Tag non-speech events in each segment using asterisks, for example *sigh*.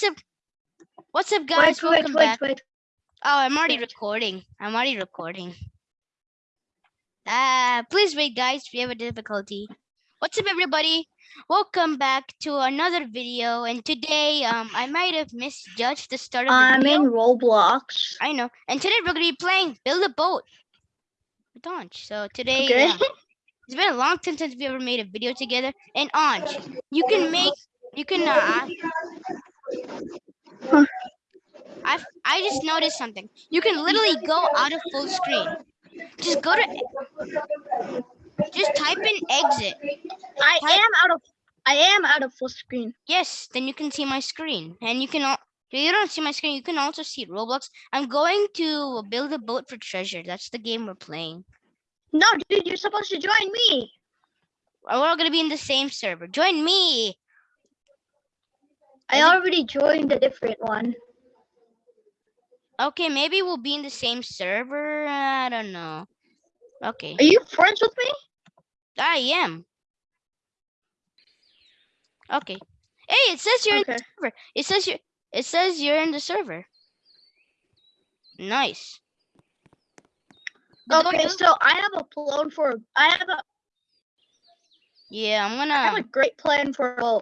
what's up? What's up, guys? Wait, wait, Welcome wait, back. wait. Oh, I'm already wait. recording. I'm already recording. Ah, please wait, guys. We have a difficulty. What's up, everybody? Welcome back to another video. And today, um, I might have misjudged the start of the I'm video. in Roblox. I know. And today we're gonna be playing Build a Boat. with Anj. So today, Okay. uh, it's been a long time since we ever made a video together. And Anj, you can make, you can. Uh, Huh. I I just noticed something. You can literally go out of full screen. Just go to. Just type in exit. I Type- am out of I am out of full screen. Yes, then you can see my screen, and you can. al- If you don't see my screen, you can also see Roblox. I'm going to build a boat for treasure. That's the game we're playing. No, dude, you're supposed to join me. We're all gonna be in the same server. Join me. I already joined a different one. Okay, maybe we'll be in the same server. I don't know. Okay, Are you friends with me? I am. Okay. Hey, it says you're in the server. It says you. It says you're in the server. Nice. But Okay, so I have a plan for I have a Yeah, I'm gonna I have a great plan for a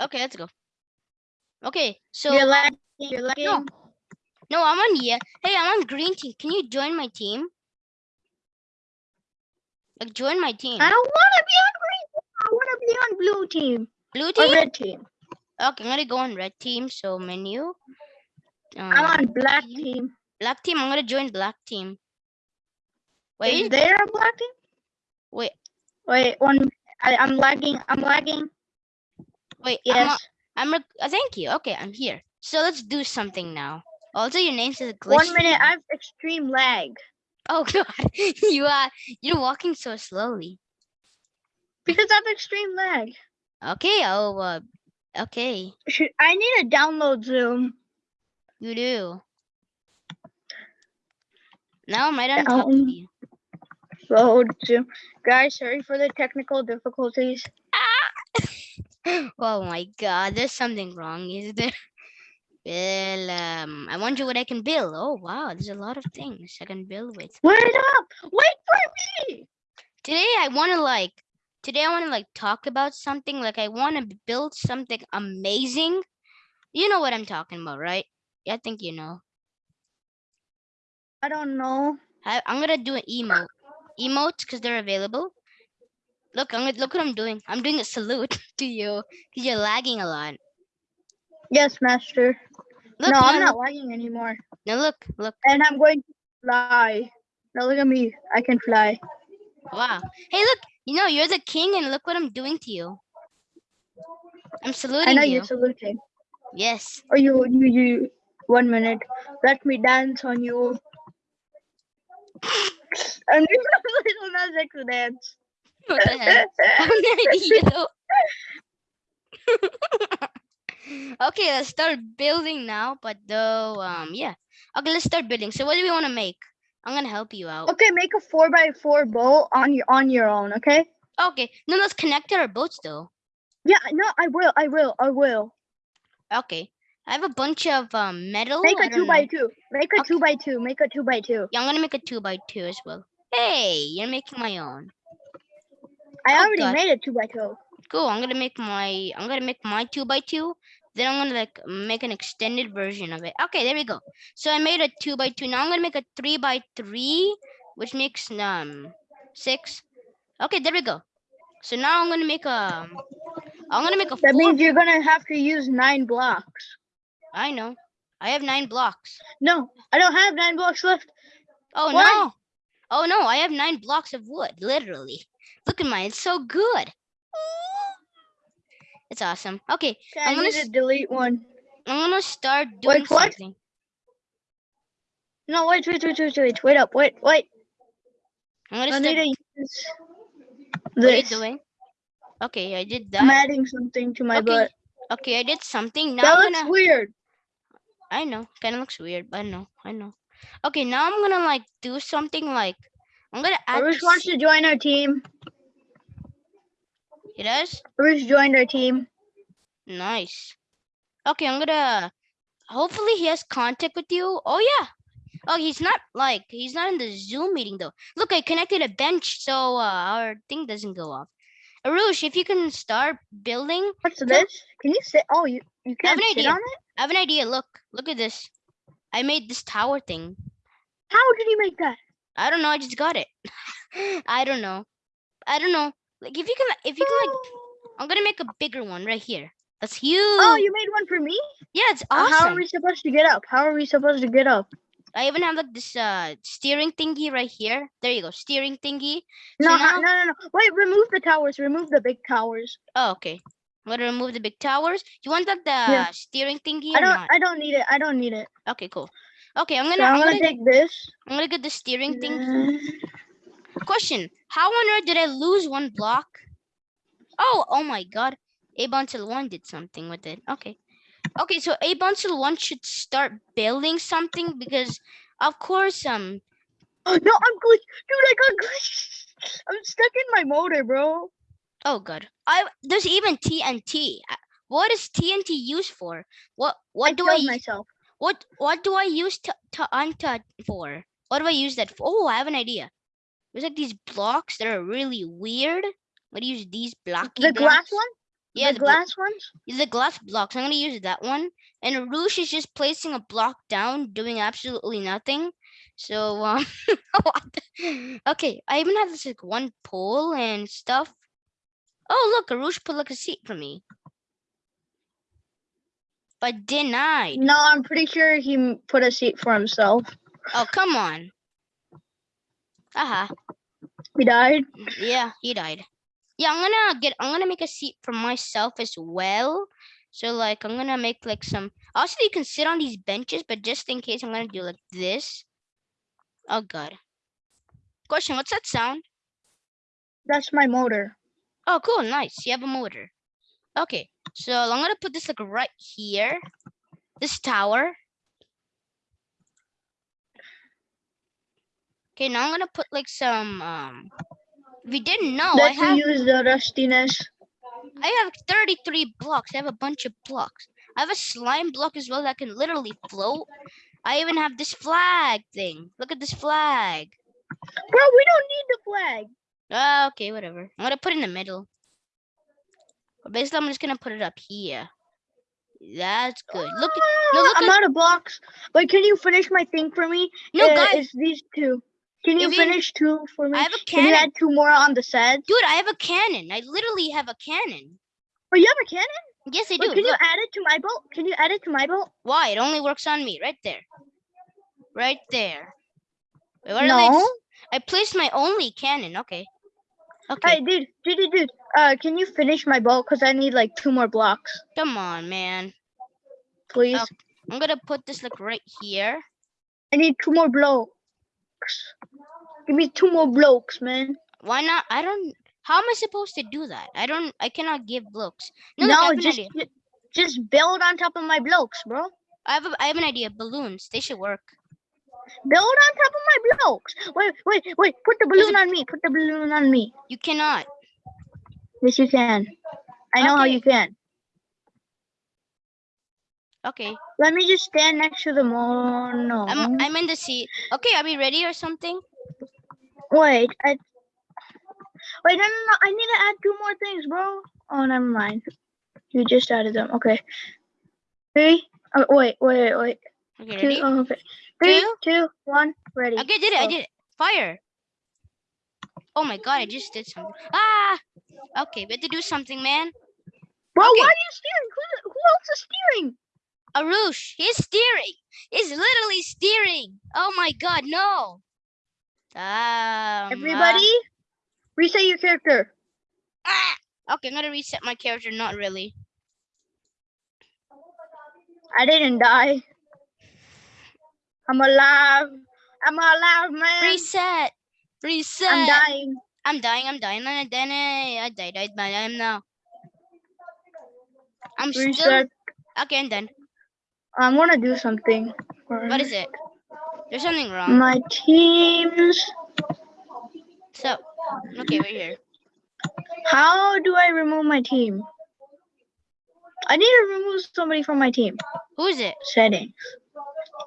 Okay, let's go. Okay, so you're lagging. You're lagging. No. no, I'm on yeah. Hey, I'm on green team. Can you join my team? Like, join my team. I don't want to be on green. Team. I want to be on blue team Blue or team. red team. Okay, I'm gonna go on red team. So menu. I'm um, on black team. team. Black team. I'm gonna join black team. Wait, is there a black team? wait, Wait, one. I, I'm lagging. I'm lagging. Wait. I'm, Yes. I'm. rec- uh, thank you. Okay, I'm here. So let's do something now. Also, your name says glitch. One minute. I have extreme lag Oh *laughs* god, you are. You're walking so slowly. because I have extreme lag. Okay. Oh. Uh, okay. Should I need to download Zoom? You do. Now am I done talking Down. to you? Load Zoom. Guys, sorry for the technical difficulties. *laughs* Oh my god, there's something wrong, is there? *laughs* Well, um, I wonder what I can build. Oh wow, there's a lot of things I can build with. Wait up! Wait for me! Today I want to like, today I want to like talk about something. Like I want to build something amazing. You know what I'm talking about, right? Yeah, I think you know. I don't know. I, I'm gonna do an emote, emotes because they're available. Look, I'm look what I'm doing. I'm doing a salute *laughs* to you because you're lagging a lot. Yes, master. Look, no, I'm not lagging anymore. now look, look. And I'm going to fly. Now look at me. I can fly. Wow. Hey, look, you know, you're the king and look what I'm doing to you. I'm saluting I know you. you're saluting. Yes. Or you, you, you. One minute. Let me dance on you. I'm doing a little magic to dance. What the hell? I have no idea. okay, let's start building now. But though, um, yeah. Okay, let's start building. So what do we want to make? I'm gonna help you out. Okay, make a four by four boat on your on your own. Okay. Okay. No, let's connect our boats though. Yeah. No, I will. I will. I will. Okay. I have a bunch of um metal. Make a two by two. Make a Okay. two by two. Make a two by two. Yeah, I'm gonna make a two by two as well. Hey, you're making my own. I Oh, already God. made a two by two. Cool. I'm gonna make my I'm gonna make my two by two. Then I'm gonna like make an extended version of it. Okay, there we go. So I made a two by two. Now I'm gonna make a three by three, which makes um six. Okay, there we go. So now I'm gonna make a I'm gonna make a That means you're gonna have to use nine blocks. I know. I have nine blocks. No, I don't have nine blocks left. Oh Why? no. Oh no, I have nine blocks of wood, literally. Look at mine, it's so good. It's awesome. Okay, Okay, I'm gonna delete one. I'm gonna start doing Wait, what? something. No, wait, wait, wait, wait, wait, wait up, wait, wait. I'm gonna I start need to use What are you doing? Okay, I did that. I'm adding something to my Okay, butt. okay, I did something. Now That I'm looks gonna. weird. I know, kind of looks weird, but I know, I know. Okay, now I'm gonna like do something like I'm gonna add. Arush wants to join our team. He does? Bruce joined our team. Nice. Okay, I'm gonna. Hopefully, he has contact with you. Oh yeah. Oh, he's not like he's not in the Zoom meeting though. Look, I connected a bench so uh, our thing doesn't go off. Arush, if you can start building, What's this? Can you sit? Oh, you you can't sit idea. on it. I have an idea. Look, look at this. I made this tower thing. How did you make that? I don't know. I just got it. *laughs* I don't know. I don't know. Like if you can, if you can, like, I'm gonna make a bigger one right here. That's huge. Oh, you made one for me. yeah, it's Uh, How are we supposed to get up? How are we supposed to get up? I even have like this uh steering thingy right here. There you go, steering thingy. No, So now- no, no, no. Wait, remove the towers. Remove the big towers. Oh, okay. I'm gonna remove the big towers. You want that the Yeah. steering thingy I don't. I don't need it. I don't need it. Okay, cool. Okay, I'm gonna, I'm I'm gonna gonna, take this. I'm gonna get the steering thing. Uh, Question: How on earth did I lose one block? Oh, oh my God! A Bonsel one did something with it. Okay, okay. So A Bonsel one should start building something because, of course, um. Oh, *gasps* no, I'm glitch, dude. I got glitch. I'm stuck in my motor, bro. Oh God! I there's even TNT. What is TNT used for? What what I do I myself. what what do I use to to untouch for? What do I use that for? Oh, I have an idea. There's like these blocks that are really weird. I'm gonna use these blocky The glass blocks. one. Yeah, the, the, glass ones. the glass blocks. I'm gonna use that one. And Roosh is just placing a block down, doing absolutely nothing. So um, *laughs* okay, I even have this like one pole and stuff. Oh look, Arush put like a seat for me. But denied. No, I'm pretty sure he put a seat for himself. Oh come on. Uh-huh. He died. Yeah, he died. Yeah, I'm gonna get. I'm gonna make a seat for myself as well. So like, I'm gonna make like some. Also, you can sit on these benches, but just in case, I'm gonna do like this. Oh god. Question: What's that sound? That's my motor. Oh, cool, nice. You have a motor. Okay, so I'm gonna put this like right here. This tower. Okay, now I'm gonna put like some. Um, you didn't know, I Let's have. use the rustiness. I have 33 blocks. I have a bunch of blocks. I have a slime block as well that can literally float. I even have this flag thing. Look at this flag. Bro, we don't need the flag. Ah, okay, whatever. I'm gonna put it in the middle. But basically, I'm just gonna put it up here. That's good. Look, at, no, look I'm at- out of blocks. But can you finish my thing for me? no, Uh, guys, It's these two. Can you If you- finish two for me? I have a cannon. Can you add two more on the set? Dude, I have a cannon. I literally have a cannon. Oh, you have a cannon? Yes, I do. Wait, can you add it to my boat? Can you add it to my boat? why? It only works on me. Right there. Right there. Wait, No. I placed my only cannon. Okay. Okay. Hey, dude, dude, dude, dude. Uh, can you finish my boat? Cause I need like two more blocks, Come on, man. please. I'm gonna put this like right here. I need two more blocks. Give me two more blocks, man. Why not? I don't. How am I supposed to do that? I don't. I cannot give blocks. No, No, just just build on top of my blocks, bro. I have. A, I have an idea. Balloons. They should work. Build on top of my blocks. Wait, wait, wait. Put the balloon on me. Put the balloon on me. You cannot. Yes, you can. I know how you can. Okay. Let me just stand next to the moon. No. I'm. I'm in the seat. Okay. Are we ready or something? Wait, I. Wait, no, no, no. I need to add two more things, bro. Oh, never mind. You just added them. Okay. Three. Oh, wait, wait, wait. Okay. Two. Oh, okay. Three, Two. two, one. Ready. Okay. I did it. I did it. Fire. Oh my god! I just did something. Ah. Okay. We have to do something, man. Bro, okay. why are you steering? Who, who else is steering? Arush, he's steering. He's literally steering. Oh my god, no. Um, Everybody, reset your character. uh, ah. Okay, I'm gonna reset my character. Not really. I didn't die. I'm alive. I'm alive, man. Reset. Reset. I'm dying. I'm dying. I'm dying. I'm dying. I died. I died. I am now. I'm still. Reset. Okay, I'm done. I want to do something. What is it? There's something wrong. My teams. So, okay, we're here. How do I remove my team? I need to remove somebody from my team. Who is it? Settings.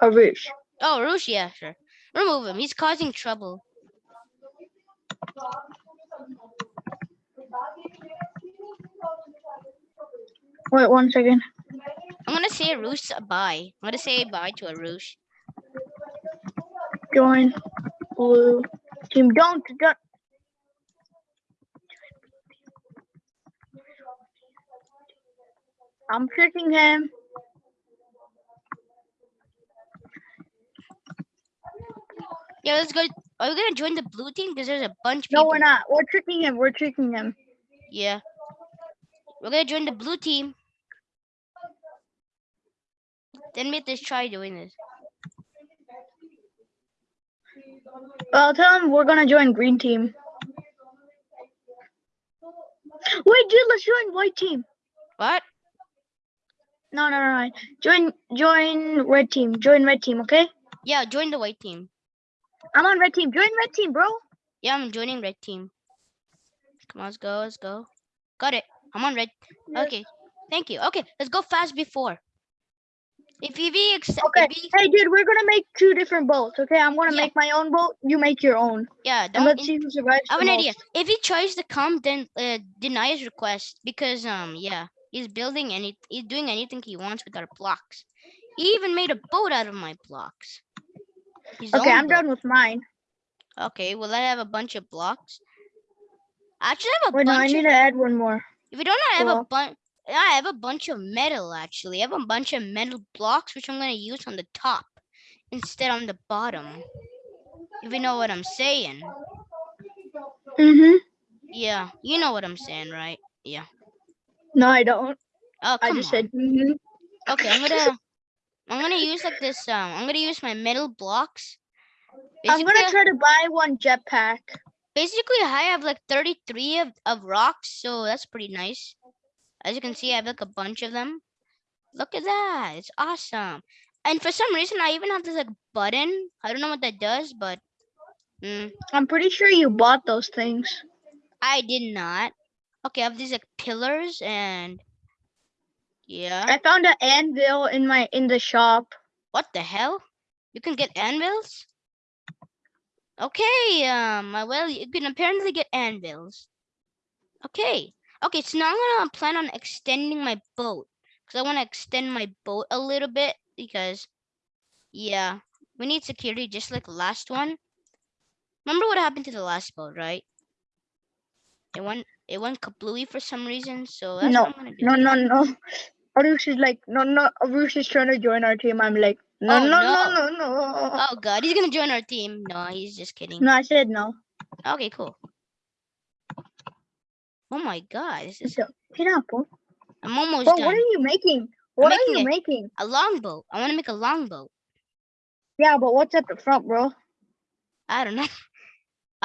Arush. Oh, Roosh, yeah, sure. Remove him. He's causing trouble. Wait one second. I'm gonna say Roosh bye. I'm gonna say bye to Arush. Join blue team. Don't don't. I'm tricking him. Yeah, let's go. Are we gonna join the blue team? Because there's a bunch of No, people. we're not. We're tricking him. We're tricking him. Yeah. We're gonna join the blue team. Then we have to try doing this. I'll tell him we're gonna join green team. Wait, dude, let's join white team. What? No, no, no, no. Join, join red team. Join red team, okay? Yeah, join the white team. I'm on red team. Join red team, bro. Yeah, I'm joining red team. Come on, let's go, let's go. Got it. I'm on red. Yes. Okay. Thank you. Okay, let's go fast before. If EV accept, Okay. if Hey, dude, we're gonna make two different boats, okay? I'm gonna Yeah. make my own boat. You make your own. yeah, And let's see who survives. I have an idea. If he tries to come, then uh, deny his request because um yeah, he's building any he's doing anything he wants with our blocks. He even made a boat out of my blocks. His Okay, I'm done with mine. Okay, well I have a bunch of blocks. I actually, have a Wait, no, I bunch need of. to add one more. If you don't I have a bunch. I have a bunch of metal. Actually, I have a bunch of metal blocks which I'm gonna use on the top instead on the bottom. If you know what I'm saying. Mm-hmm. Yeah, you know what I'm saying, right? Yeah. No, I don't. Oh, I just on. said mm-hmm. Okay, I'm gonna I'm gonna use like this um I'm gonna use my metal blocks. I'm gonna try to buy one jetpack. basically I have like 33 of, of rocks, so that's pretty nice. As you can see, I have like a bunch of them. Look at that. It's awesome. And for some reason I even have this like button. I don't know what that does, but mm, I'm pretty sure you bought those things. I did not. Okay, I have these like pillars and yeah. I found an anvil in my in the shop. What the hell? You can get anvils? Okay, um, uh, well, you can apparently get anvils. Okay, okay, so now I'm gonna plan on extending my boat. Because I want to extend my boat a little bit because, yeah, we need security just like the last one. Remember what happened to the last boat, right? It went, it went kablooey for some reason, so that's No, what I'm gonna do. No, no, no. Arush is like, no, no. Arush is trying to join our team. I'm like, no, Oh, no, no. no, no, no. Oh god, he's gonna join our team. No, he's just kidding. No, I said no. Okay, cool. Oh my god, this is get. I'm almost Bro, done. what are you making? What are you it. making? A longboat. I want to make a longboat. Yeah, but what's at the front, bro? I don't know. *laughs*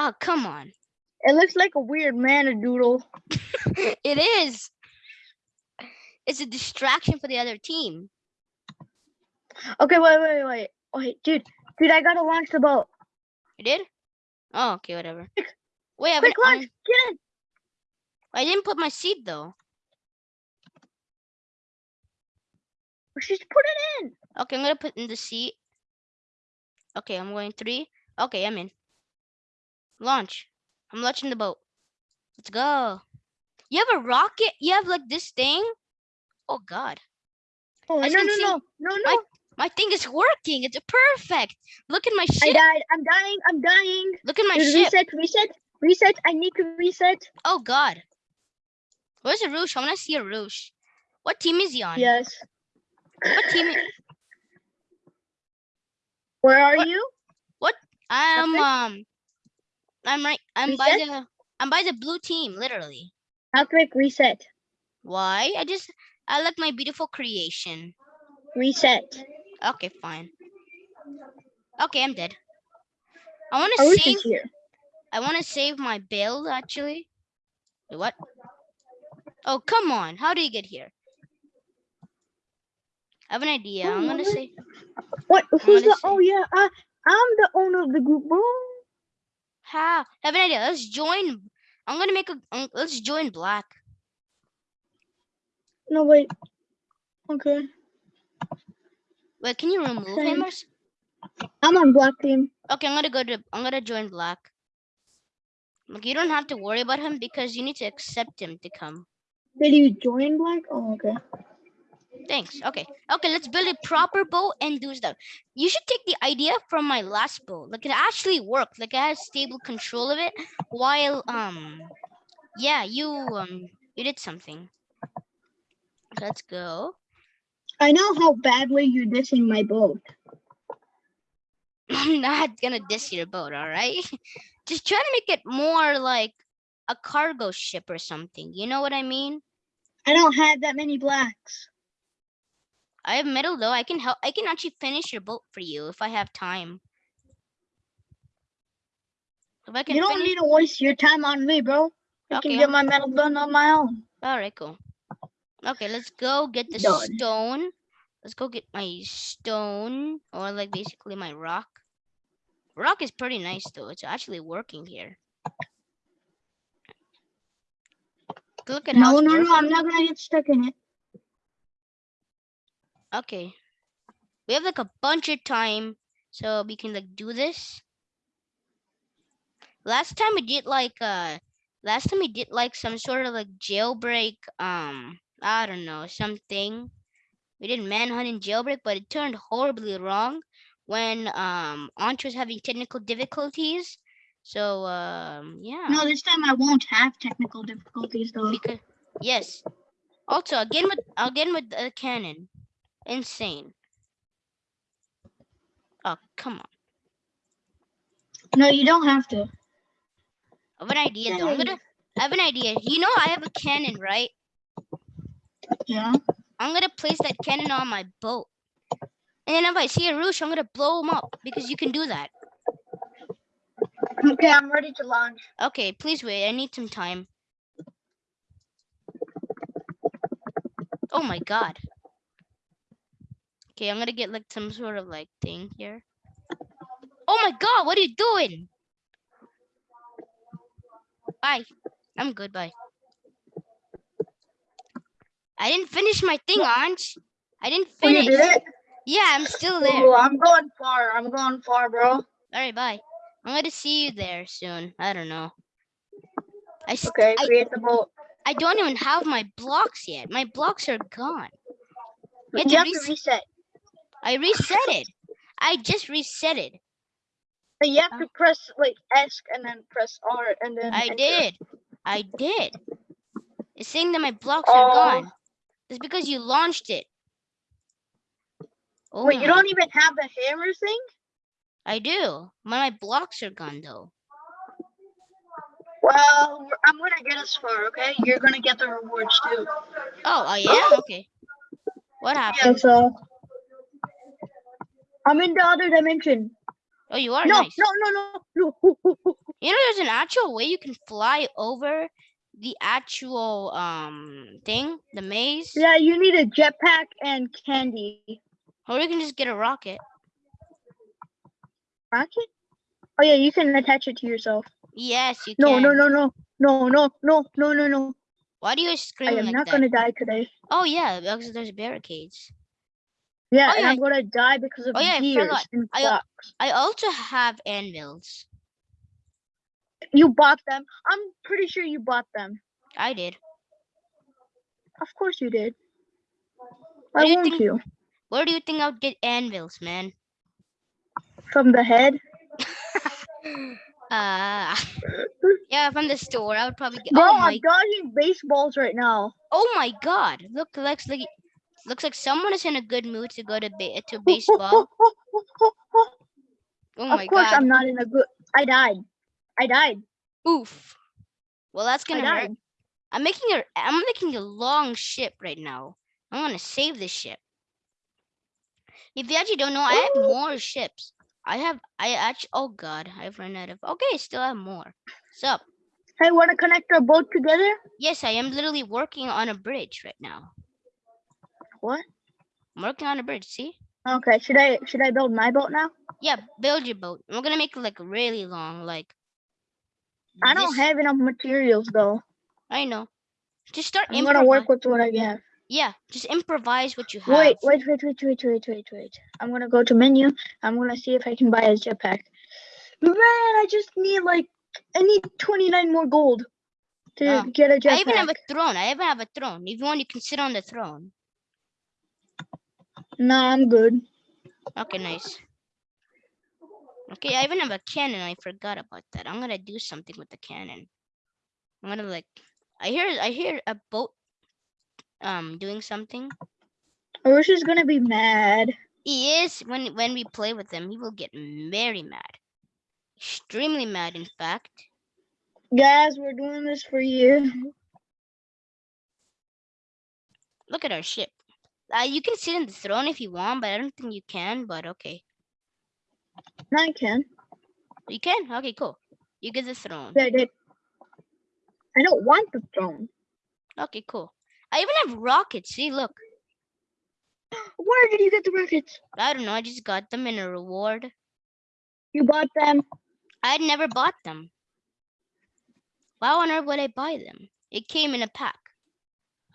Oh, come on. It looks like a weird mana doodle. *laughs* it is. It's a distraction for the other team. Okay, wait, wait, wait, wait, dude, dude, I gotta launch the boat. You did? Oh, okay, whatever. Quick, Wait, I, Quick, launch, get in. I didn't put my seed though. Just put it in. Okay, I'm gonna put in the seat. Okay, I'm going three. Okay, I'm in. Launch. I'm launching the boat. Let's go. You have a rocket? You have like this thing? Oh god. Oh, As no, no, see, no, no, no. My thing is working. It's perfect. Look at my I died. I'm dying. I'm dying. Look at my Dude, ship. reset, reset, reset. I need to reset. Oh god. Where's Arush? I want to see Arush. What team is he on? Yes. What team? Where are What- you? What? I'm Nothing? um. I'm right. I'm by the. I'm by the blue team, literally. I'll click reset. Why? I just. I like my beautiful creation. Reset. Okay, fine. Okay, I'm dead. I want to save. here. I want to save my build actually. Wait, what? Oh, come on. How do you get here? I have an idea. Oh, I'm gonna what? say. What? Who's the? Oh yeah. Uh, I'm the owner of the group, bro. How? I have an idea. Let's join. I'm gonna make a. um, let's join black. No, wait. Okay. Wait, can you remove him Same. or? s- I'm on black team. Okay, I'm gonna go to. I'm gonna join black. Like you don't have to worry about him because you need to accept him to come. Did you join black? Oh, okay. Thanks. Okay. Okay, let's build a proper bow and do stuff. You should take the idea from my last bow. Like it actually worked. Like I had stable control of it while um yeah, you um you did something. Let's go. I know how badly you're dissing my boat. *laughs* I'm not gonna diss your boat, all right? *laughs* Just try to make it more like a cargo ship or something. You know what I mean? I don't have that many blacks. I have metal though. I can help. I can actually finish your boat for you if I have time. If I can You don't need to waste your time on me, bro. I Okay, can get my metal done on my own. All right, cool. Okay, let's go get the Done. stone. Let's go get my stone or like basically my rock. Rock is pretty nice though. It's actually working here. Look at how No, no, no. I'm not gonna get stuck in it. Okay. We have like a bunch of time so we can like do this. Last time we did like uh last time we did like some sort of like jailbreak um I don't know something. We did manhunt and jailbreak but it turned horribly wrong when um Aunt was having technical difficulties. So um yeah. No, this time I won't have technical difficulties though. because yes. Also again with again with the cannon. Insane. Oh come on. No, you don't have to. I have an idea though. I'm gonna I have an idea. You know I have a cannon, right? Yeah. I'm gonna place that cannon on my boat. And then if I see Arush, I'm gonna blow him up because you can do that. Okay, I'm ready to launch. Okay, please wait. I need some time. Oh my god. Okay, I'm gonna get like some sort of like thing here. Oh my god, what are you doing? Bye. I'm good, bye. I didn't finish my thing, Anj. I didn't Oh, you finish. did it? Yeah, I'm still there. Oh, I'm going far. I'm going far, bro. All right, bye. I'm gonna see you there soon. I don't know. I Okay, I, the boat. I don't even have my blocks yet. My blocks are gone. You have You to have to reset. I reset it. I just reset it. But you have Uh, to press like S and then press R and then. I enter. did. I did. It's saying that my blocks Oh. are gone. It's because you launched it. Oh, Wait, you don't even have the hammer thing? I do. My, my blocks are gone though. Well, I'm gonna get us far, okay? You're gonna get the rewards too. Oh, oh I am? Okay. What Yeah, happened? so. I'm in the other dimension. Oh, you are no, nice. no, no, no, no. *laughs* You know, there's an actual way you can fly over the actual um thing, the maze, yeah, you need a jetpack and candy. or you can just get a rocket. Rocket? Oh yeah, you can attach it to yourself. Yes, you No, can. no, no, no, no, no, no, no, no, no. Why do you scream? I am like not that? gonna die today. Oh yeah, because there's barricades. Yeah, Oh, and yeah. I'm gonna die because of Oh, yeah, I forgot. and I- I also have anvils. You bought them. I'm pretty sure you bought them. I did. Of course you did. Why do you won't think- you? Where do you think I would get anvils, man? From the head? *laughs* Uh yeah, from the store. I would probably get. Bro, oh! I'm dodging baseballs right now. Oh my God! Look, looks like looks like someone is in a good mood to go to ba- to baseball. *laughs* Oh my god! of course God! I'm not in a good I died. I died. Oof. Well, that's gonna hurt. died. I'm making a I'm making a long ship right now. I'm gonna save this ship. If you actually don't know, I have more ships. I have I actually oh god, I've run out of okay, still have more. Sup? Hey, wanna connect our boat together? Yes, I am literally working on a bridge right now. What? I'm working on a bridge, see? Okay, should I should I build my boat now? Yeah, build your boat. We're gonna make it like really long, like I don't this- have enough materials though. I know. Just start I'm gonna work with what I have. Yeah, just improvise what you have. Wait, wait, wait, wait, wait, wait, wait, wait. I'm gonna go to menu. I'm gonna see if I can buy a jetpack. Man, I just need like I need 29 more gold to Oh, get a jetpack. I even have a throne. I even have a throne. If you want, you can sit on the throne. Nah, I'm good. Okay, nice. Okay, I even have a cannon. I forgot about that. I'm gonna do something with the cannon. I'm gonna like. I hear. I hear a boat. Um, doing something. Arush is gonna be mad. He is when when we play with him. He will get very mad. Extremely mad, in fact. Guys, we're doing this for you. Look at our ship. Uh, you can sit in the throne if you want, but I don't think you can. But okay, No, I can. you can. Okay, cool. You get the throne. Yeah, I did. I don't want the throne. Okay, cool. I even have rockets. See, look. Where did you get the rockets? I don't know. I just got them in a reward. You bought them. I never bought them. Why on earth would I buy them? It came in a pack.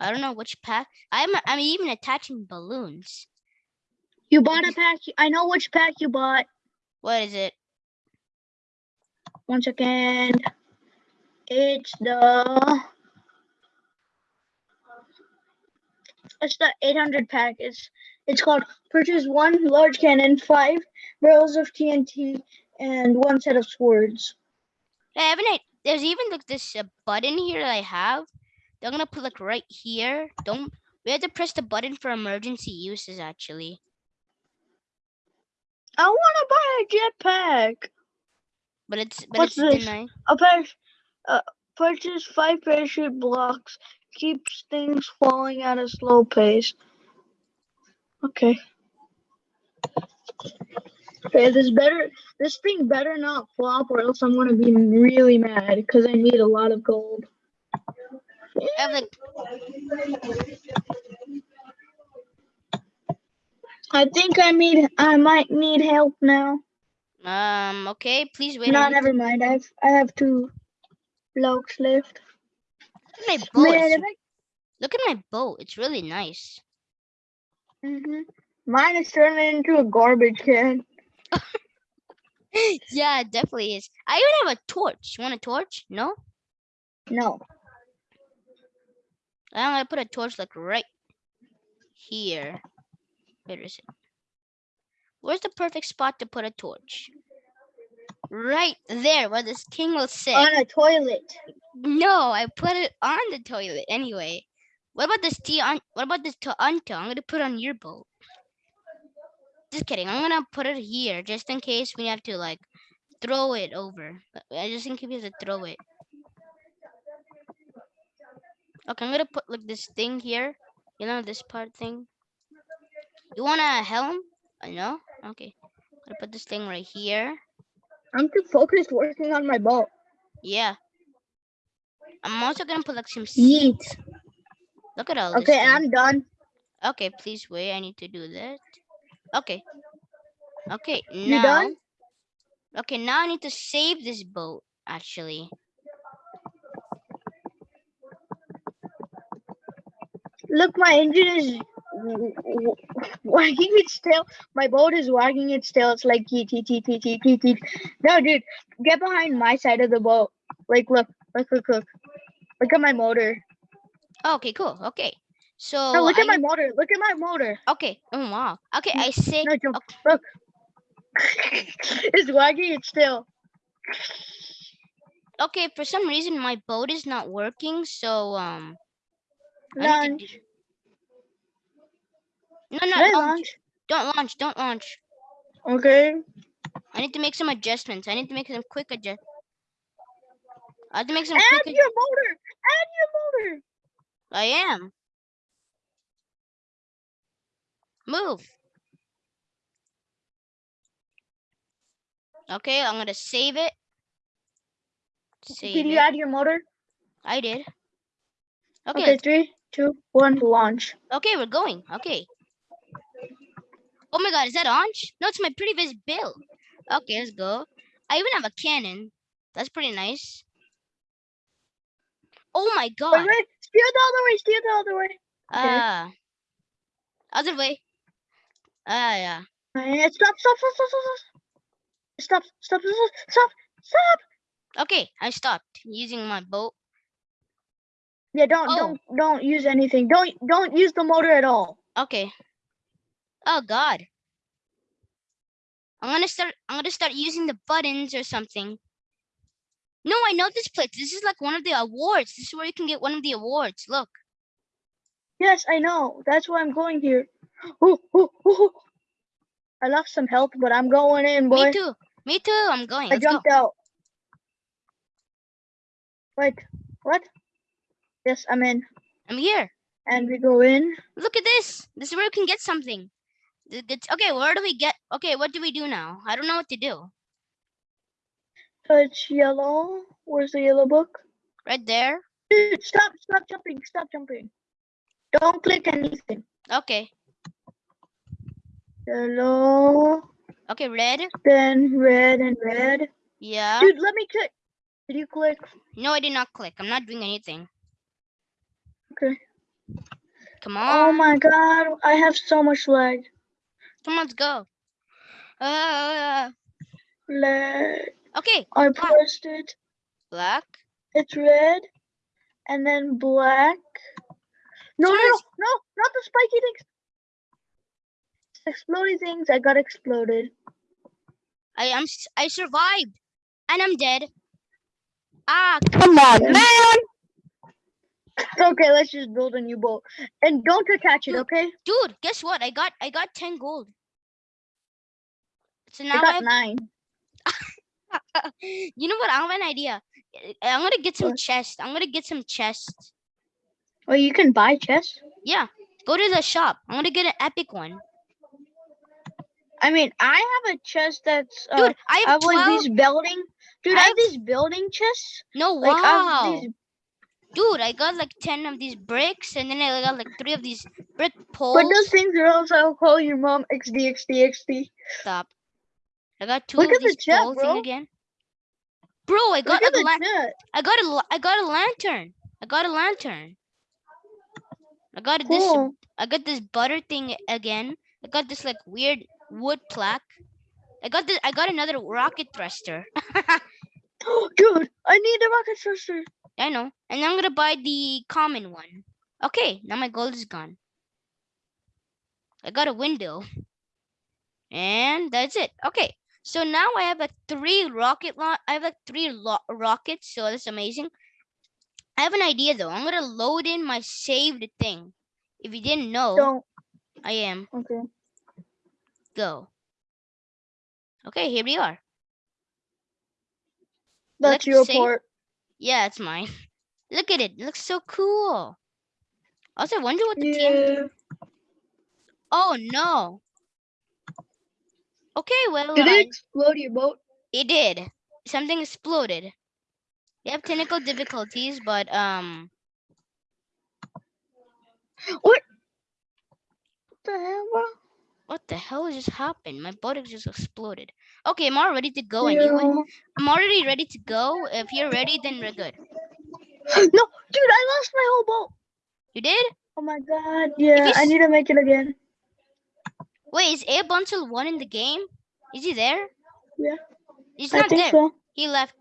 I don't know which pack. I'm I'm even attaching balloons. You bought a pack. I know which pack you bought. What is it? One second. It's the. It's the 800 pack. It's it's called purchase one large cannon, five barrels of TNT, and one set of swords. I haven't. I- There's even like this uh, button here that I have. They're gonna put like right here. Don't. We have to press the button for emergency uses actually. I want to buy a jetpack. But it's but What's it's this? denied. A par- uh, purchase five parachute blocks. Keeps things falling at a slow pace. Okay. Okay, this better. This thing better not flop, or else I'm gonna be really mad because I need a lot of gold. I have like I think I need. I might need help now. um. Okay, please wait. no, never mind. I've I have two blocks left. to- My boat. Man, I Look at my boat. It's really nice. hmm Mine is turning into a garbage can. *laughs* yeah, it definitely is. I even have a torch. You want a torch? No? No. I'm gonna put a torch like right here. Where is it? Where's the perfect spot to put a torch? Right there, where this king will sit. On a toilet. no, I put it on the toilet anyway. What about this tea on? What about this Toronto? I'm gonna put on your boat. Just kidding. I'm gonna put it here just in case we have to like throw it over. I just in case we have to throw it. Okay, I'm gonna put like this thing here. You know this part thing. You want a helm? I know. Okay. Gonna put this thing right here. I'm too focused working on my boat. Yeah. I'm also gonna put like some seeds. Look at all this. Okay. I'm done. Okay, please wait. I need to do that. Okay. Okay, You now. done? Okay, now I need to save this boat, actually. Look, my engine is *laughs* wagging its tail. My boat is wagging its tail. It's like teet teet teet teet teet teet teet. No, dude, get behind my side of the boat. Like, look, look, look, look. Look at my motor. Okay, cool. Okay. So No, look I at my motor. Look at my motor. Okay. Oh wow. Okay, I say No, jump. Look. *laughs* it's wagging its tail. okay, for some reason my boat is not working, so um I need to. No, no, don't, launch? don't launch, don't launch. Okay. I need to make some adjustments. I need to make some quick adjust. I have to make some Add quick. your motor. Add your motor. I am. Move. Okay, I'm gonna save it. Save Did you it. add your motor? I did. Okay, Okay, three, two, one, launch. okay, we're going. Okay. Oh my god, is that Anj? No, it's my previous bill. Okay, let's go. I even have a cannon. That's pretty nice. Oh my god. wait, steer the other way, steer the other way. okay. Ah. other way. Ah, yeah. Stop, stop, stop, stop, stop, stop, stop, stop, stop, stop, stop. Okay, I stopped using my boat. Yeah, don't, Oh. don't, don't use anything. Don't, don't use the motor at all. Okay. Oh god. I'm gonna start I'm gonna start using the buttons or something. No, I know this place. This is like one of the awards. This is where you can get one of the awards. Look. Yes, I know. That's why I'm going here. Ooh, ooh, ooh. I lost some health, but I'm going in, boy. Me too. Me too. I'm going. I Let's go. jumped out. Wait, what? Yes, I'm in. I'm here. And we go in. Look at this. This is where you can get something. That's- Okay, where do we get? Okay, what do we do now? I don't know what to do. Touch yellow. Where's the yellow book? Right there. Dude, stop, stop jumping, stop jumping. Don't click anything. Okay. Yellow, Okay, red. then red and red. Yeah. Dude, let me click. Did you click? No, I did not click. I'm not doing anything. Okay. Come oh on. Oh my god, I have so much lag. Come on, let's go. Uh, Lag. okay, I pressed it. black. It's red, and then black. No, no, no, no, not the spiky things. Exploding things. I got exploded. I am. I survived, and I'm dead. Ah, Come on, man. Okay, let's just build a new boat, and don't attach it. Okay. dude, guess what? I got. I got ten gold. So now I I got have, nine. *laughs* you know what? I have an idea. I- I'm gonna get some chests. I'm gonna get some chests. Well, you can buy chests. Yeah, go to the shop. I'm gonna get an epic one, I mean, I have a chest that's. Uh, dude. I I have have like these building. Dude, I I have have- these building chests. No, Like I have wow, these, dude. I got like ten of these bricks, and then I got like three of these brick but poles. those things are also I'll call your mom XD XD XD. Stop. I got two Look of at the these chat, pole thing again. Bro, I got Look a at the lan- chat. I got a I got a lantern. I got a lantern. I got this I got this butter thing again. I got this like weird wood plaque. I got this I got another rocket thruster. *laughs* *gasps* Dude, I need a rocket thruster. I know. And I'm gonna buy the common one. Okay, now my gold is gone. I got a window. And that's it. Okay. So now I have a three rocket launch. I have like three lo- rockets, so that's amazing. I have an idea though. I'm gonna load in my saved thing. If you didn't know, Don't. I am. Okay. Go. Okay, here we are. That's to your part. Yeah, it's mine. Look at it. It looks so cool. Also, I wonder what the Yeah. Oh no. Okay, well, Did I- it explode your boat? it did. Something exploded. You have technical difficulties, but um, What the hell, what the hell just happened? My boat just exploded. Okay, I'm all ready to go anyway. I'm already ready to go. If you're ready, then we're good. *gasps* No, dude, I lost my whole boat. You did? Oh my god. Yeah, I need to make it again. Wait, is Abe until one in the game? Is he there? Yeah, He's I not there. so. He left.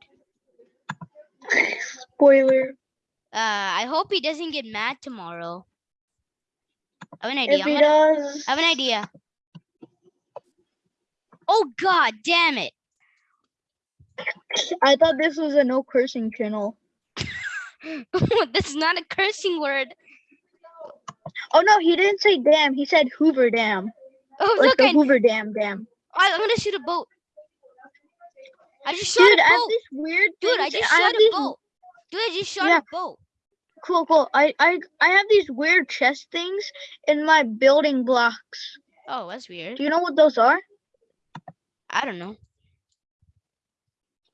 *laughs* Spoiler. Uh, I hope he doesn't get mad tomorrow. I have an If idea. I'm he gonna, does, I have an idea. Oh god damn it. I thought this was a no cursing channel. *laughs* That's not a cursing word. Oh no, he didn't say damn. He said Hoover Dam, Oh like look, the I, Hoover Dam dam. I- I'm gonna shoot a boat. I just shot Dude, a I have boat. these weird Dude, I just I shot a these- boat. Dude, I just shot Yeah. a boat. Cool, cool. I, I, I have these weird chest things in my building blocks. Oh, that's weird. Do you know what those are? I don't know.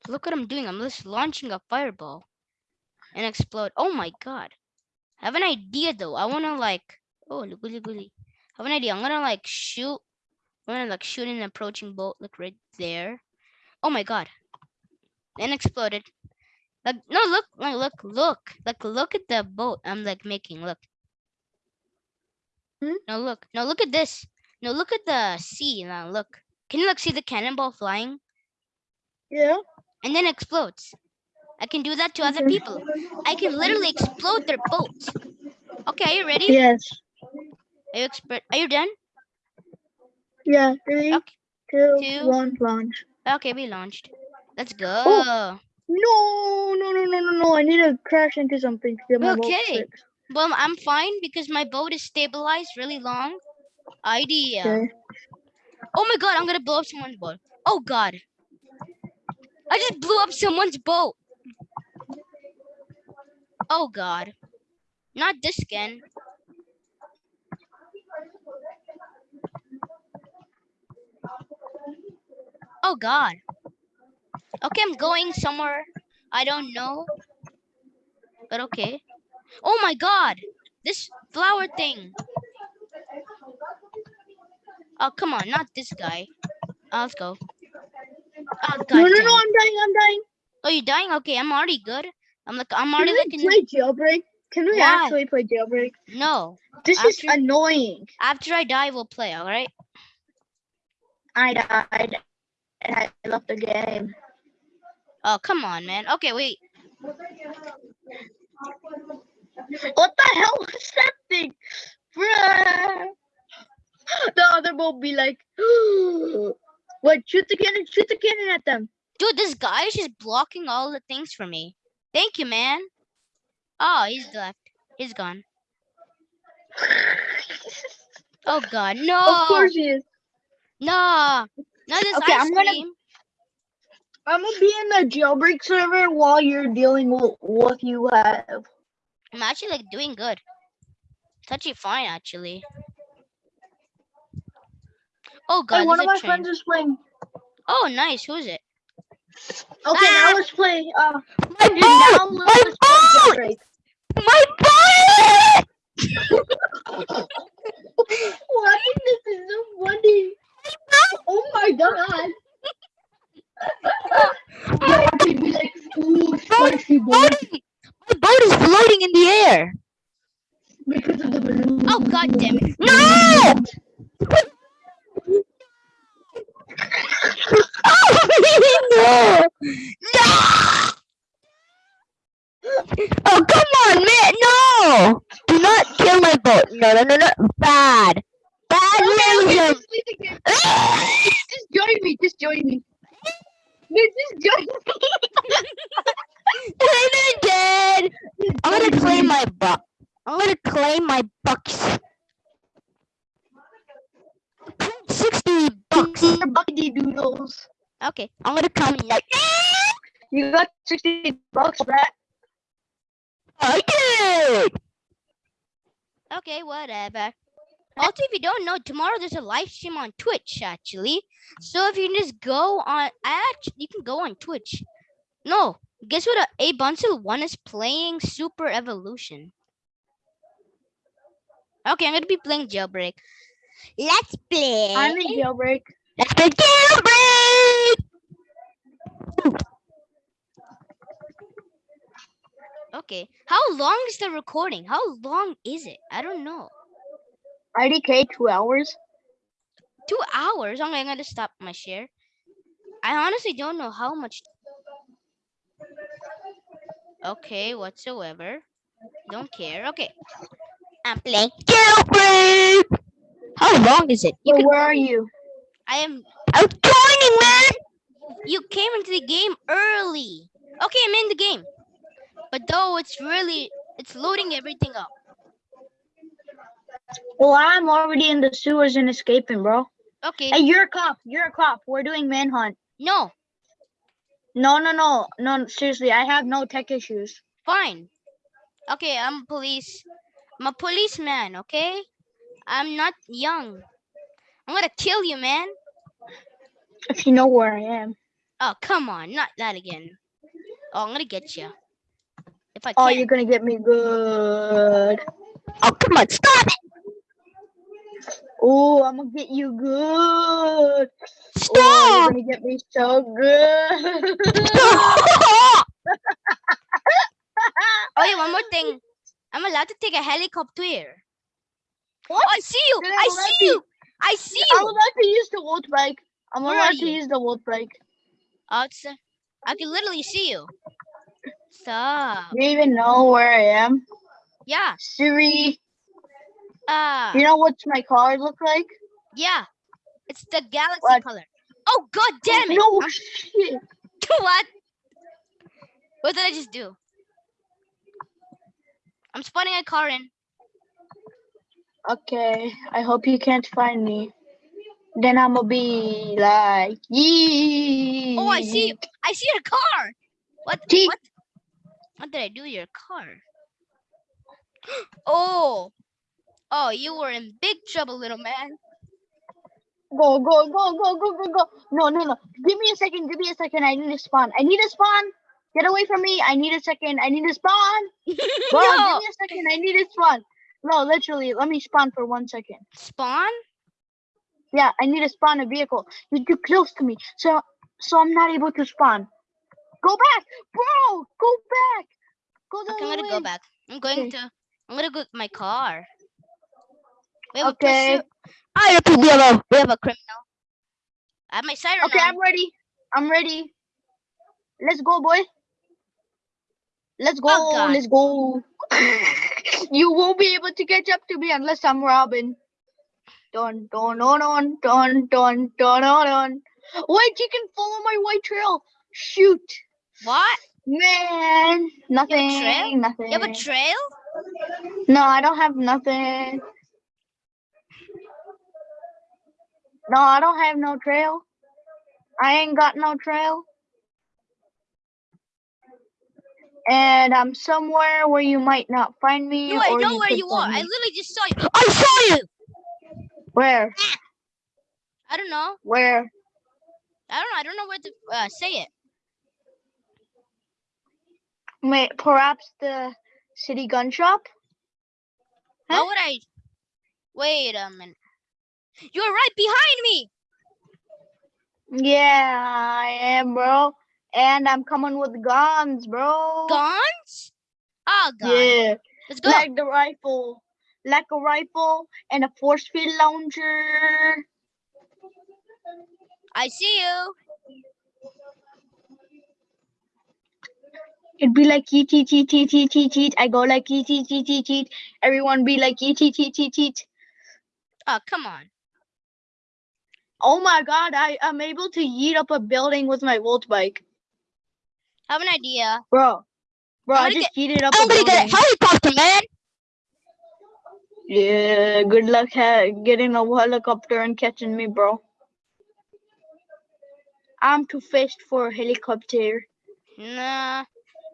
Look what I'm doing. I'm just launching a fireball and explode. Oh my god. I have an idea though. I wanna like oh goody goody. I have an idea. I'm gonna like shoot. I'm gonna like shoot an approaching boat like right there. Oh my god. And exploded. Like no, look, like look, look, like look at the boat. I'm like making. Look. Hmm? No, look. No, look at this. No, look at the sea. Now look. Can you like see the cannonball flying Yeah. and then explodes? I can do that to other mm-hmm. people. I can literally explode their boats. Okay, are you ready? Yes. Are you expert? Are you done? Yeah. Three, Okay. two, Two. launch. Okay, we launched. Let's go. Oh. No, no, no, no, no, no. I need to crash into something to get my Okay. Well, I'm fine because my boat is stabilized really long. Idea. Okay. Oh my god, I'm gonna blow up someone's boat. Oh god. I just blew up someone's boat. Oh god. Not this again. Oh god. Okay, I'm going somewhere. I don't know. But okay. Oh my god. This flower thing. Oh, come on, not this guy. Oh, let's go. Oh, god. No, no, no. I'm dying. I'm dying. Oh, you're dying? Okay, I'm already good. I'm like, I'm Can already we like in play jailbreak? Can we Why? actually play jailbreak? No. This is annoying. After I die, we'll play, alright? I died. I left the game. Oh, come on, man. Okay, wait. What the hell was that thing? Bruh. The other boat be like, *gasps* what? Shoot the cannon! Shoot the cannon at them! Dude, this guy is just blocking all the things for me. Thank you, man. Oh, he's left. He's gone. *laughs* Oh, God. No. Of course he is. No. No, this Okay, ice I'm gonna- cream. I'm gonna be in the jailbreak server while you're dealing with what you have. I'm actually like doing good. It's actually fine, actually. Oh, God. Hey, one of my train. friends is playing. Oh, nice. Who is it? Okay, Ah! now let's play. Uh, My dude, boat! now My boat! My boat! *laughs* Why this is so funny? Oh my god! Yeah, like, ooh, spicy boy, My boat is floating in the air. because of the balloon. Oh, God damn it. No! Oh, no! Oh, come on, man! No! Do not kill my boat. No, no, no, no. Bad. Bad nation. Just leave the game. Just join me. Just join me. Dude, Just join me. I'm not dead. Just I'm gonna join claim me. my buck. I'm gonna claim my bucks. Sixty bucks. Your bucky doodles. Okay. I'm gonna come in like. You got 60 bucks, Brett. I did. Okay, whatever. Also, if you don't know, tomorrow there's a live stream on Twitch actually. So if you can just go on, I actually you can go on Twitch. No, guess what? Uh, a Bunsel One is playing Super Evolution. Okay, I'm gonna be playing Jailbreak. Let's play. I'm in jailbreak. Let's play jailbreak. Okay, how long is the recording? How long is it? I don't know. IDK two hours. Two hours. Oh I'm gonna stop my share. I honestly don't know how much. Okay, whatsoever. Don't care. Okay. I'm playing. Jailbreak. How long is it? You where are you? I am. I'm joining, man. You came into the game early. Okay, I'm in the game. But though it's really, it's loading everything up. Well, I'm already in the sewers and escaping, bro. Okay. Hey, you're a cop. You're a cop. We're doing manhunt. No, No, no, no, no. Seriously, I have no tech issues. fine. Okay, I'm police. I'm a policeman. Okay. I'm not young. I'm gonna kill you, man. If you know where I am. Oh, come on, not that again. Oh, I'm gonna get you. If I Oh, you're gonna get me good. Oh, come on, stop it. Oh, I'm gonna get you good. Oh, Stop. you're gonna get me so good. *laughs* Oh yeah, one more thing. I'm allowed to take a helicopter. Oh, What? I see you. Then I I'm see to- you. I see you. I'm allowed to use the volt bike. I'm Where allowed to use the volt bike. Oh, it's, uh, I can literally see you. Stop. Do you even know where I am? Yeah. Siri, Ah. you know what's my car look like? yeah. It's the galaxy What? color. Oh god damn it. No shit. *laughs* what? What did I just do? I'm spawning a car in. Okay, I hope you can't find me. Then I'ma be like, yee. Oh, I see. I see your car. What? What? What did I do to your car? *gasps* Oh. Oh, you were in big trouble, little man. Go, go, go, go, go, go, go. No, no, no. Give me a second. Give me a second. I need to spawn. I need to spawn. Get away from me. I need a second. I need to spawn. *laughs* Bro, no. give me a second. I need to spawn. No, literally, let me spawn for one second. Spawn? Yeah, I need to spawn a vehicle. You're too close to me, so so I'm not able to spawn. Go back, bro. Go back. Go the Okay, I'm other gonna go back. I'm going Okay. to. I'm gonna go with my car. We have okay. I have a PBLO. We have a criminal. I have my. Okay, on. I'm ready. I'm ready. Let's go, boy. Let's go. Oh, let's go. *laughs* you won't be able to catch up to me unless I'm Robin. Don, don, don, don, don, don, don, don. Wait, you can follow my white trail. Shoot. What? Man, nothing. You have a trail? Nothing. You have a trail? No, I don't have nothing. No, I don't have no trail. I ain't got no trail. And I'm somewhere where you might not find me. No, I know you where you are. find I literally just saw you. I saw you. Where? I don't know. Where? I don't know. I don't know where to uh, say it. May perhaps the city gun shop? How would I? Wait a minute. You're right behind me. Yeah, I am, bro. And I'm coming with guns, bro. Guns? Oh god. Yeah, Let's go. like the rifle, like a rifle and a force field launcher. I see you. It'd be like eat, eat, eat, eat, eat, eat, eat. I go like eat, eat, eat, eat, eat. Everyone be like eat, eat, eat, eat, eat. Oh come on. Oh my god, I am able to yeet up a building with my volt bike. I have an idea. Bro, bro, I just yeeted up I'm a gonna get a helicopter, man. Yeah, good luck getting a helicopter and catching me, bro. I'm too fast for a helicopter. Nah.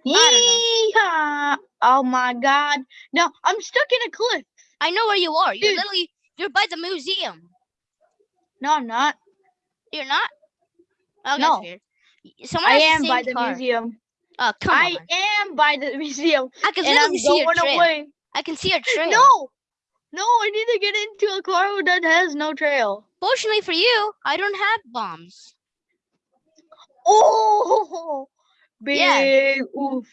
Yeehaw! Oh my god. No, I'm stuck in a cliff. I know where you are. You're Dude. literally you're by the museum. No, I'm not. You're not? Oh, No. Someone I am by the car. museum. Oh, come I on. am by the museum. I can And I'm see your going trail. away. I can see your *laughs* trail. No! No, I need to get into a car that has no trail. Fortunately for you, I don't have bombs. Oh! Big *laughs* Yeah. oof.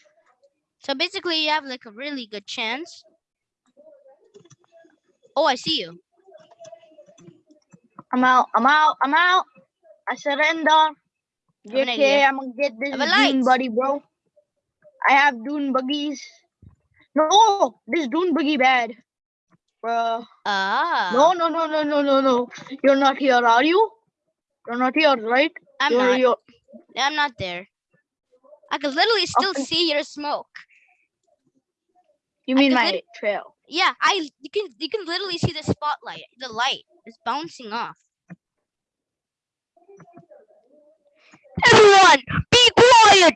So basically, you have like a really good chance. Oh, I see you. I'm out. I'm out. I'm out. I surrender. JK. I'm gonna get this dune buddy, bro. I have dune buggies. No, this dune buggy bad. bro. Ah. No, no, no, no, no, no, no. You're not here, are you? You're not here, right? I'm you're, not. You're, I'm not there. I can literally still Okay. see your smoke. you mean my trail? Yeah, I you can you can literally see the spotlight. The light is bouncing off. Everyone, be quiet.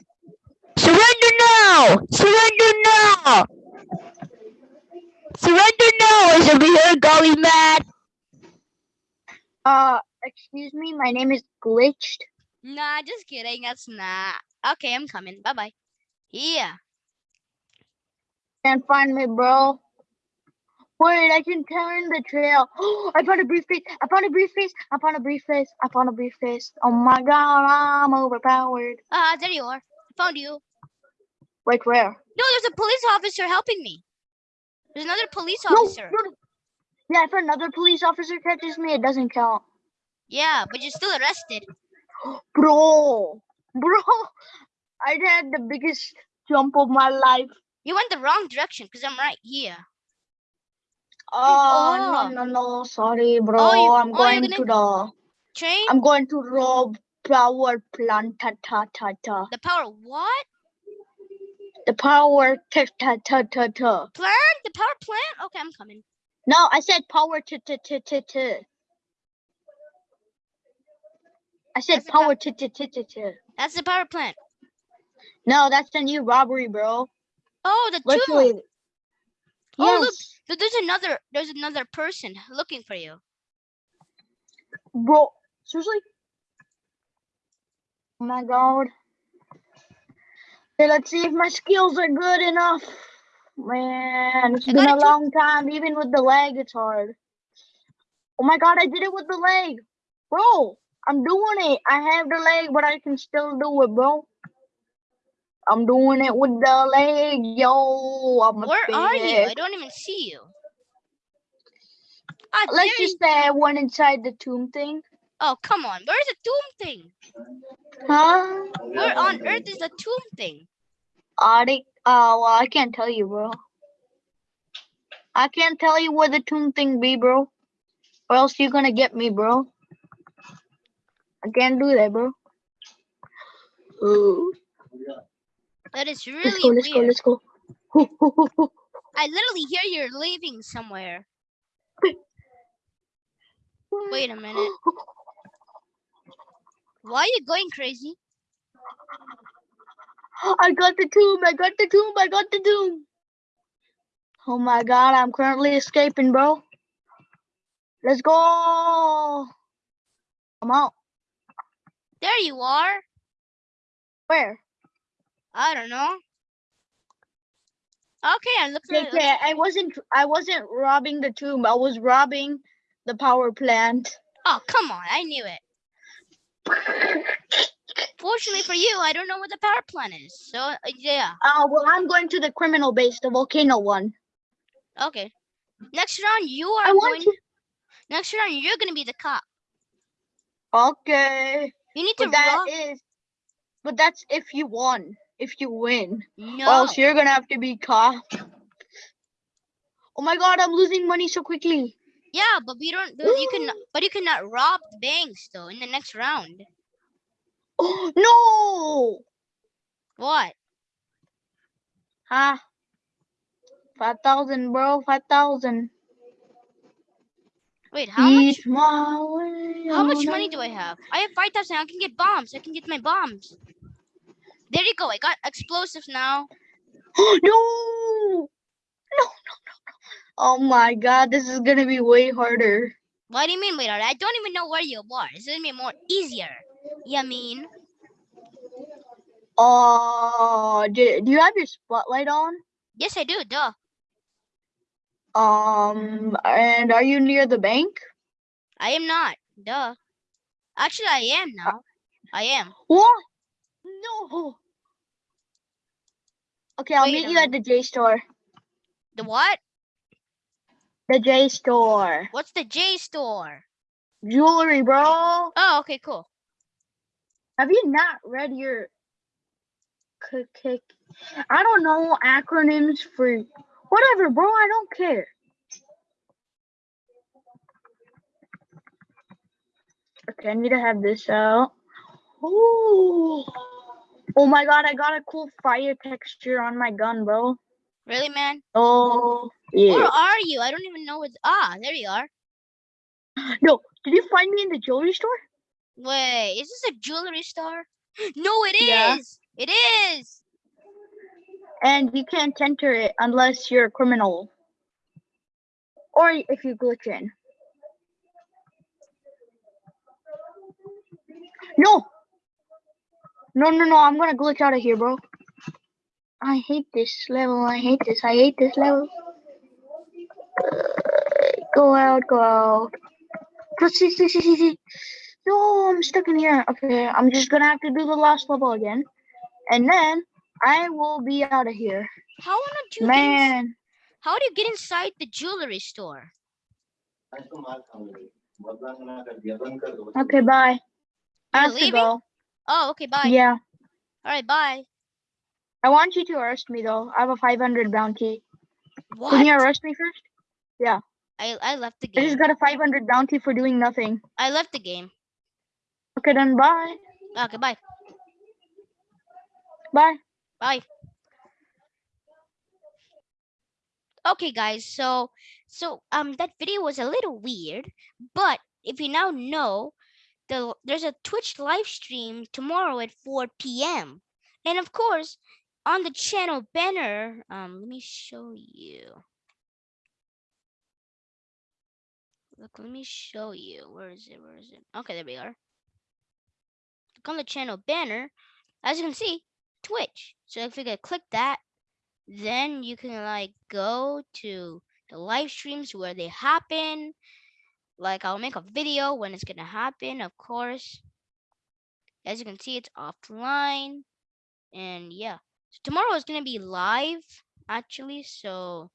Surrender now. Surrender now. Surrender now. Is over here, golly mad? Uh, excuse me, my name is Glitched. Nah, just kidding. That's not. Okay, I'm coming. Bye bye. Yeah. Can't find me, bro. Wait, I can turn the trail. *gasps* I found a briefcase. I found a briefcase. I found a briefcase. I found a briefcase. Oh my god, I'm overpowered. Ah, there you are. I found you. Wait, where? No, there's a police officer helping me. There's another police officer. no, no. Yeah, if another police officer catches me, it doesn't count. Yeah, but you're still arrested. *gasps* Bro, bro, I had the biggest jump of my life. You went the wrong direction because I'm right here. Oh, Oh. no, no, no, sorry, bro. Oh, you- I'm oh, you're going to the, Train I'm going to rob power plant, ta, ta, ta, ta. the power what? The power, ta, ta, ta, ta, ta. Plant? The power plant? Okay, I'm coming. No, I said power, ta, ta, ta, ta, ta. I said That's power, ta, ta, ta, ta, ta. That's the power plant. No, that's the new robbery, bro. Oh, the two. Oh, look. There's another. There's another person looking for you. bro. Seriously? Oh my god. Okay, let's see if my skills are good enough. Man, it's I been a long time. Even with the leg, it's hard. Oh my god, I did it with the leg. Bro, I'm doing it. I have the leg, but I can still do it, bro. I'm doing it with the leg, yo. I'm a Where are you? I don't even see you. Ah, Let's just say I went inside the tomb thing. Oh, come on. Where's the tomb thing? Huh? Where on earth is the tomb thing? Arctic. Oh, well, I can't tell you, bro. I can't tell you where the tomb thing be, bro. Or else you're gonna get me, bro. I can't do that, bro. Ooh. That is really Let's go, let's go, weird. let's go. Hoo, hoo. I literally hear you're leaving somewhere. Wait a minute. Why are you going crazy? I got the tomb, I got the tomb, I got the tomb. Oh my god, I'm currently escaping, bro. Let's go. I'm out. There you are. Where? I don't know. Okay, I look Okay, okay, I wasn't I wasn't robbing the tomb. I was robbing the power plant. Oh, come on. I knew it. Fortunately for you, I don't know where the power plant is. So, uh, yeah. Uh well I'm going to the criminal base, the volcano one. Okay. Next round, you are I want going. Next round, you're going to be the cop. Okay. You need to But that rob. is but that's if you won. If you win. Or No. Oh, else you're gonna have to be caught. Oh my god, I'm losing money so quickly. Yeah, but we don't. do- You can. *gasps* But you cannot rob the banks though in the next round. Oh *gasps* no! What? Huh? Five thousand, bro. Five thousand. Wait, how much? Eat way How much money do I have? I have five thousand. I can get bombs. I can get my bombs. There you go. I got explosives now. *gasps* no! No! No! No! No! Oh my god, this is gonna be way harder. What do you mean? Wait, I don't even know where you are. It's gonna be more easier. Yeah, mean. Uh, do, do you have your spotlight on? Yes, I do. Duh. Um, and are you near the bank? I am not. Duh. Actually, I am now. I am. What? No. Okay, I'll Wait meet you at the J store. The what? The J store. What's the J store? Jewelry, bro. Oh, okay, cool. Have you not read your kick- I don't know acronyms for whatever, bro. I don't care. Okay, I need to have this out. Ooh. Oh my god, I got a cool fire texture on my gun, bro. Really, man? Oh, yeah. Where are you? I don't even know where. Ah, there you are. No, did you find me in the jewelry store? Wait, is this a jewelry store? *gasps* No, it is. Yeah. It is. And you can't enter it unless you're a criminal. Or if you glitch in. No! No, no, no, I'm gonna glitch out of here, bro. I hate this level, I hate this, I hate this level. Go out, go out. Proceed, see, see, see, see. No, I'm stuck in here. Okay, I'm just gonna have to do the last level again. And then I will be out of here. How don't you get Man. how do you get inside the jewelry store? Okay, bye. I have to leaving? go. Oh, okay, bye. Yeah. All right, bye. I want you to arrest me though. I have a 500 bounty. What? Can you arrest me first? Yeah. I I left the game. I just got a 500 bounty for doing nothing. I left the game. Okay, then bye. Okay, bye. Bye. Bye. Okay, guys. So, so um, that video was a little weird, but if you now know, the there's a Twitch live stream tomorrow at 4 p.m. And of course, on the channel banner, um, let me show you. Look, let me show you. Where is it? Where is it? Okay, there we are. Look on the channel banner. As you can see, Twitch. So if you could click that, then you can like go to the live streams where they happen. Like I'll make a video when it's gonna happen, of course. As you can see, it's offline. And yeah. So tomorrow is gonna be live actually. So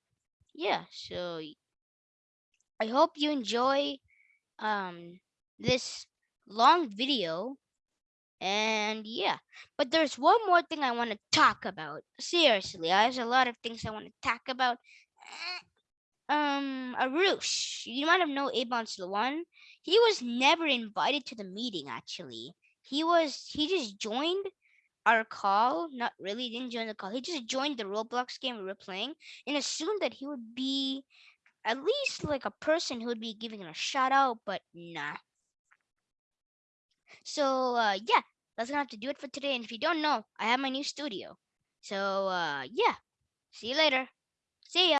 yeah, so I hope you enjoy um this long video. And yeah, but there's one more thing I want to talk about. Seriously, there's a lot of things I want to talk about. Um, Arush, you might have known Abon Sloan. He was never invited to the meeting. Actually, he was. He just joined our call. Not really, didn't join the call. He just joined the Roblox game we were playing and assumed that he would be at least like a person who would be giving a shout out. But nah. So uh, yeah, that's gonna have to do it for today. And if you don't know, I have my new studio. So uh, yeah, see you later. See ya.